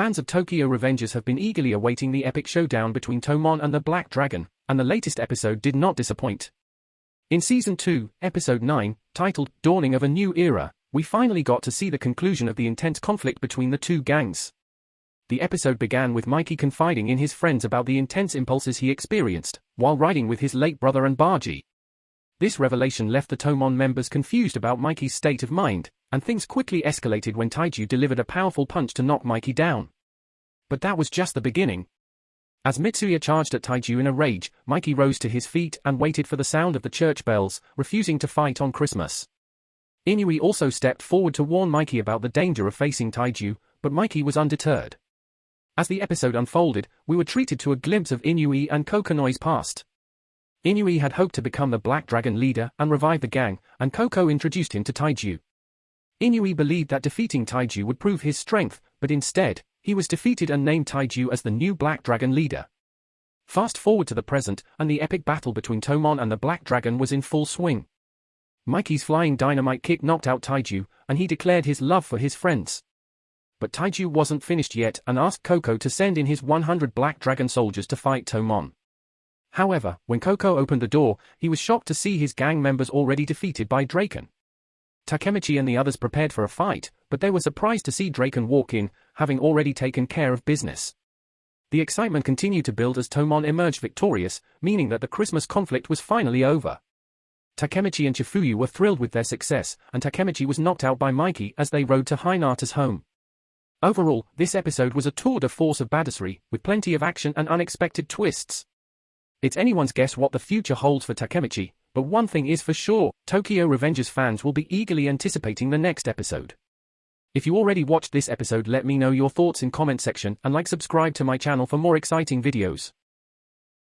Fans of Tokyo Revengers have been eagerly awaiting the epic showdown between Toman and the Black Dragon, and the latest episode did not disappoint. In Season 2, Episode 9, titled Dawning of a New Era, we finally got to see the conclusion of the intense conflict between the two gangs. The episode began with Mikey confiding in his friends about the intense impulses he experienced while riding with his late brother and Baji. This revelation left the Toman members confused about Mikey's state of mind, and things quickly escalated when Taiju delivered a powerful punch to knock Mikey down. But that was just the beginning. As Mitsuya charged at Taiju in a rage, Mikey rose to his feet and waited for the sound of the church bells, refusing to fight on Christmas. Inui also stepped forward to warn Mikey about the danger of facing Taiju, but Mikey was undeterred. As the episode unfolded, we were treated to a glimpse of Inui and Kokonoi's past. Inui had hoped to become the Black Dragon leader and revive the gang, and Koko introduced him to Taiju. Inui believed that defeating Taiju would prove his strength, but instead, he was defeated and named Taiju as the new Black Dragon leader. Fast forward to the present, and the epic battle between Toman and the Black Dragon was in full swing. Mikey's flying dynamite kick knocked out Taiju, and he declared his love for his friends. But Taiju wasn't finished yet and asked Koko to send in his 100 Black Dragon soldiers to fight Toman. However, when Koko opened the door, he was shocked to see his gang members already defeated by Draken. Takemichi and the others prepared for a fight, but they were surprised to see Draken walk in, having already taken care of business. The excitement continued to build as Toman emerged victorious, meaning that the Christmas conflict was finally over. Takemichi and Chifuyu were thrilled with their success, and Takemichi was knocked out by Mikey as they rode to Hinata's home. Overall, this episode was a tour de force of badassery, with plenty of action and unexpected twists. It's anyone's guess what the future holds for Takemichi, but one thing is for sure, Tokyo Revengers fans will be eagerly anticipating the next episode. If you already watched this episode let me know your thoughts in comment section and like subscribe to my channel for more exciting videos.